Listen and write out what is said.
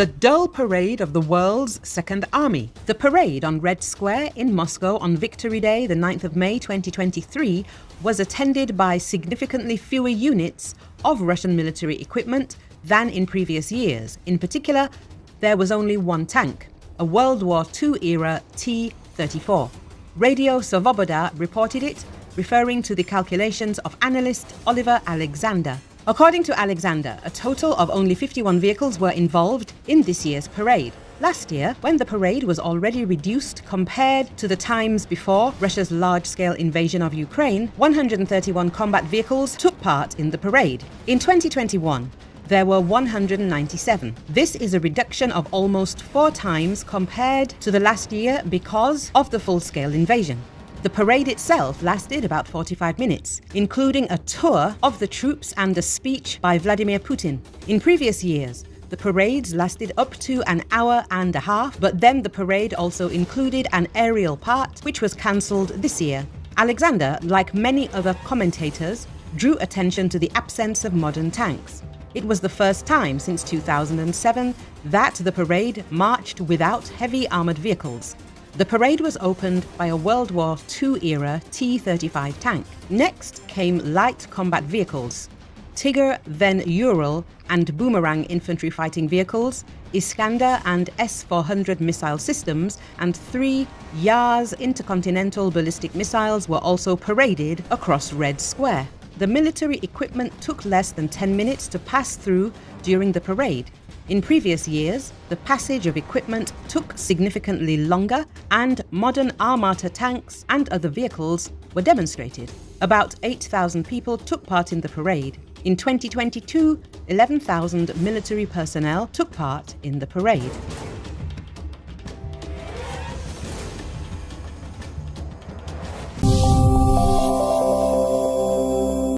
the dull parade of the world's second army. The parade on Red Square in Moscow on Victory Day, the 9th of May 2023, was attended by significantly fewer units of Russian military equipment than in previous years. In particular, there was only one tank, a World War II era T-34. Radio Svoboda reported it, referring to the calculations of analyst Oliver Alexander. According to Alexander, a total of only 51 vehicles were involved in this year's parade. Last year, when the parade was already reduced compared to the times before Russia's large-scale invasion of Ukraine, 131 combat vehicles took part in the parade. In 2021, there were 197. This is a reduction of almost four times compared to the last year because of the full-scale invasion. The parade itself lasted about 45 minutes, including a tour of the troops and a speech by Vladimir Putin. In previous years, the parades lasted up to an hour and a half, but then the parade also included an aerial part, which was cancelled this year. Alexander, like many other commentators, drew attention to the absence of modern tanks. It was the first time since 2007 that the parade marched without heavy armoured vehicles. The parade was opened by a World War II-era T-35 tank. Next came light combat vehicles, Tiger, then Ural and Boomerang infantry fighting vehicles, Iskander and S-400 missile systems, and three Yars intercontinental ballistic missiles were also paraded across Red Square. The military equipment took less than 10 minutes to pass through during the parade, in previous years, the passage of equipment took significantly longer and modern Armata tanks and other vehicles were demonstrated. About 8,000 people took part in the parade. In 2022, 11,000 military personnel took part in the parade.